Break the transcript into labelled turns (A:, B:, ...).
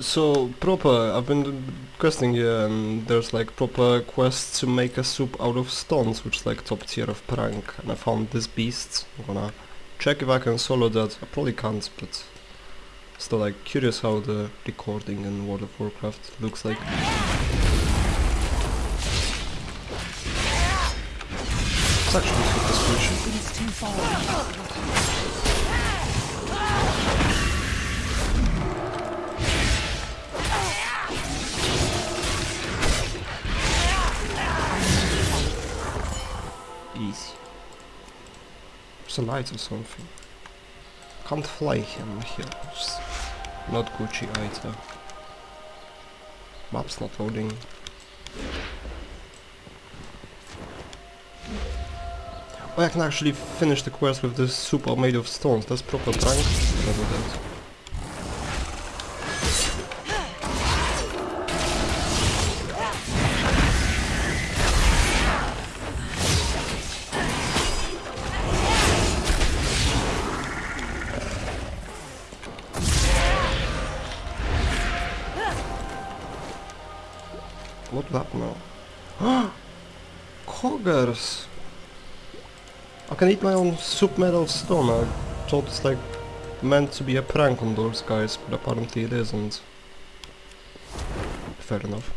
A: So proper, I've been questing here and um, there's like proper quests to make a soup out of stones, which is like top tier of prank. And I found this beast. I'm gonna check if I can solo that. I probably can't, but still like curious how the recording in World of Warcraft looks like. It's actually super squishy. Easy. There's a light or something. Can't fly him here. It's not Gucci either. Map's not loading. Oh, I can actually finish the quest with this soup made of stones. That's proper prank. Never that. What that now? Coggers! I can eat my own soup metal stone. I thought it's like meant to be a prank on those guys, but apparently it isn't. Fair enough.